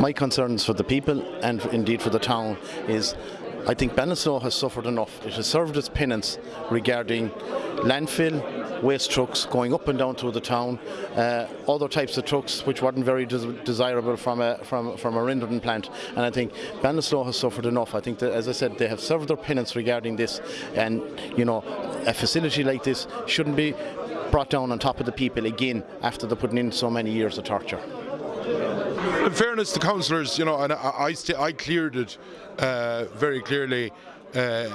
My concerns for the people and indeed for the town is I think Ballinasloe has suffered enough. It has served its penance regarding landfill, waste trucks going up and down through the town, uh, other types of trucks which weren't very des desirable from a, from, from a rendering plant. And I think Ballinasloe has suffered enough. I think that, as I said, they have served their penance regarding this. And, you know, a facility like this shouldn't be brought down on top of the people again after they're putting in so many years of torture. In fairness to councillors, you know, and I, I, I cleared it uh, very clearly uh,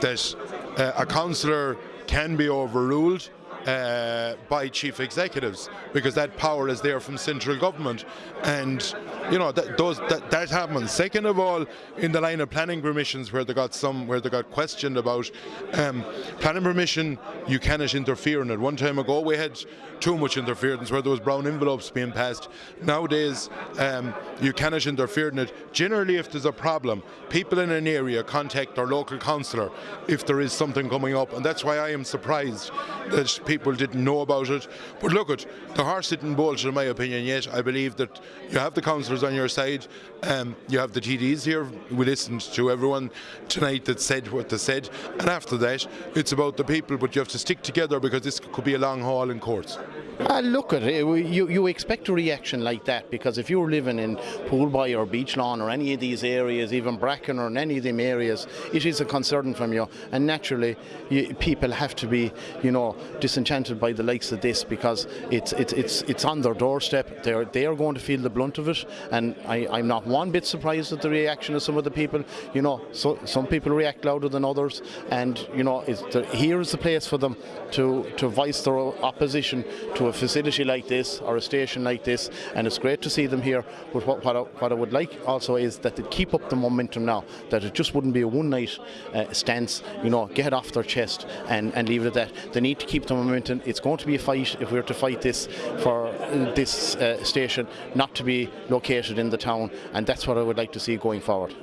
that uh, a councillor can be overruled uh, by chief executives because that power is there from central government. And you know that those that, that happens second of all in the line of planning permissions where they got some where they got questioned about um, planning permission you cannot interfere in it. One time ago we had too much interference where there was brown envelopes being passed. Nowadays um, you cannot interfere in it. Generally if there's a problem people in an area contact their local councillor if there is something coming up. And that's why I am surprised that people didn't know about it but look at the horse didn't bolt in my opinion yet I believe that you have the councillors on your side. Um, you have the TDs here. We listened to everyone tonight that said what they said, and after that, it's about the people. But you have to stick together because this could be a long haul in courts. Uh, look at it. You, you expect a reaction like that because if you're living in Poolboy or Beach Lawn or any of these areas, even Bracken or any of them areas, it is a concern from you. And naturally, you, people have to be, you know, disenchanted by the likes of this because it's it's it's it's on their doorstep. They're they are going to feel the blunt of it. And I, I'm not one bit surprised at the reaction of some of the people. You know, so some people react louder than others, and you know, the, here is the place for them to to voice their opposition to a facility like this or a station like this and it's great to see them here. But what, what, I, what I would like also is that they keep up the momentum now that it just wouldn't be a one night uh, stance you know get it off their chest and, and leave it at that. They need to keep the momentum. It's going to be a fight if we're to fight this for uh, this uh, station not to be located in the town and that's what I would like to see going forward